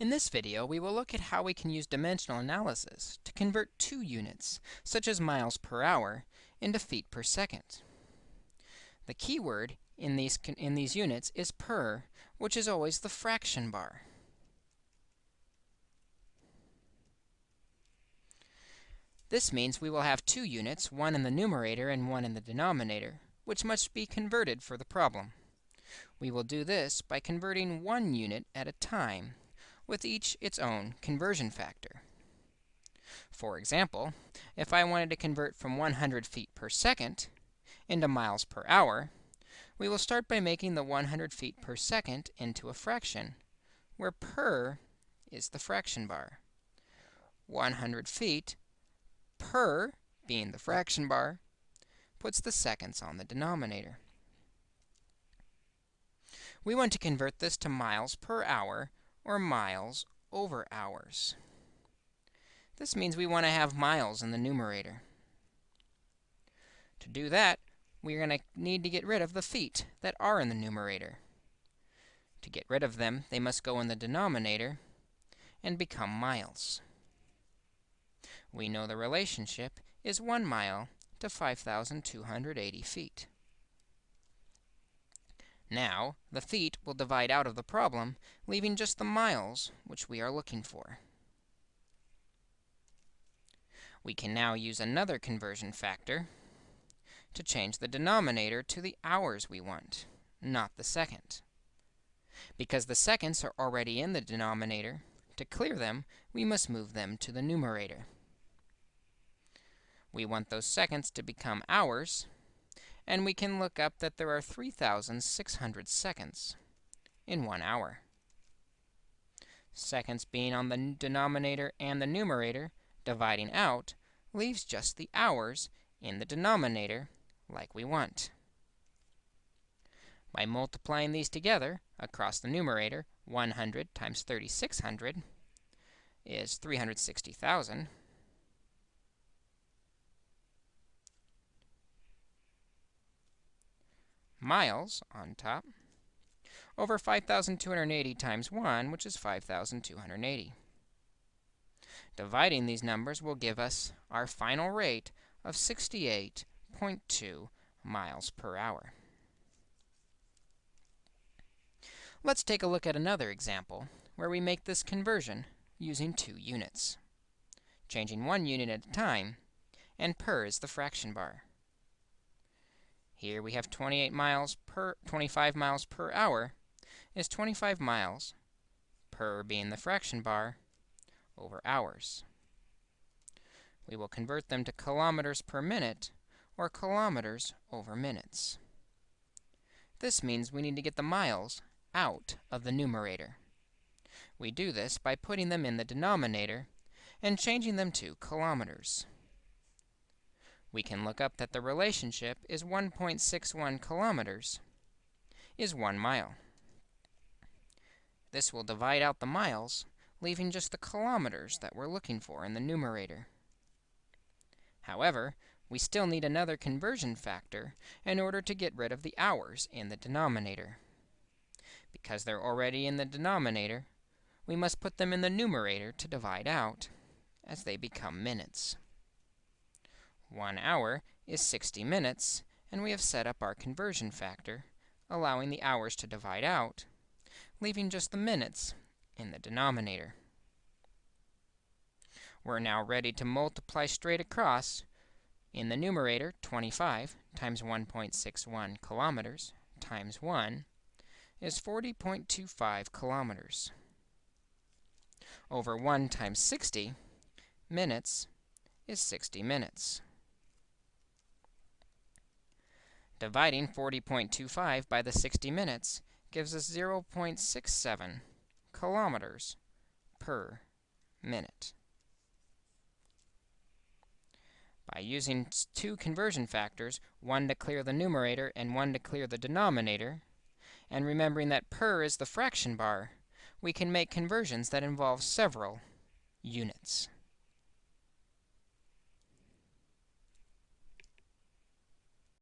In this video, we will look at how we can use dimensional analysis to convert two units, such as miles per hour, into feet per second. The keyword in these, in these units is per, which is always the fraction bar. This means we will have two units, one in the numerator and one in the denominator, which must be converted for the problem. We will do this by converting one unit at a time, with each its own conversion factor. For example, if I wanted to convert from 100 feet per second into miles per hour, we will start by making the 100 feet per second into a fraction, where per is the fraction bar. 100 feet per being the fraction bar puts the seconds on the denominator. We want to convert this to miles per hour, or miles over hours. This means we want to have miles in the numerator. To do that, we're going to need to get rid of the feet that are in the numerator. To get rid of them, they must go in the denominator and become miles. We know the relationship is 1 mile to 5,280 feet. Now, the feet will divide out of the problem, leaving just the miles, which we are looking for. We can now use another conversion factor to change the denominator to the hours we want, not the second. Because the seconds are already in the denominator, to clear them, we must move them to the numerator. We want those seconds to become hours, and we can look up that there are 3,600 seconds in one hour. Seconds being on the denominator and the numerator, dividing out, leaves just the hours in the denominator like we want. By multiplying these together across the numerator, 100 times 3,600 is 360,000. Miles on top over 5,280 times 1, which is 5,280. Dividing these numbers will give us our final rate of 68.2 miles per hour. Let's take a look at another example where we make this conversion using two units, changing one unit at a time, and per is the fraction bar. Here we have 28 miles per 25 miles per hour is 25 miles per being the fraction bar over hours. We will convert them to kilometers per minute or kilometers over minutes. This means we need to get the miles out of the numerator. We do this by putting them in the denominator and changing them to kilometers we can look up that the relationship is 1.61 kilometers is 1 mile. This will divide out the miles, leaving just the kilometers that we're looking for in the numerator. However, we still need another conversion factor in order to get rid of the hours in the denominator. Because they're already in the denominator, we must put them in the numerator to divide out, as they become minutes. 1 hour is 60 minutes, and we have set up our conversion factor, allowing the hours to divide out, leaving just the minutes in the denominator. We're now ready to multiply straight across. In the numerator, 25 times 1.61 kilometers times 1 is 40.25 kilometers. Over 1 times 60 minutes is 60 minutes. Dividing 40.25 by the 60 minutes gives us 0.67 kilometers per minute. By using two conversion factors, one to clear the numerator and one to clear the denominator, and remembering that per is the fraction bar, we can make conversions that involve several units.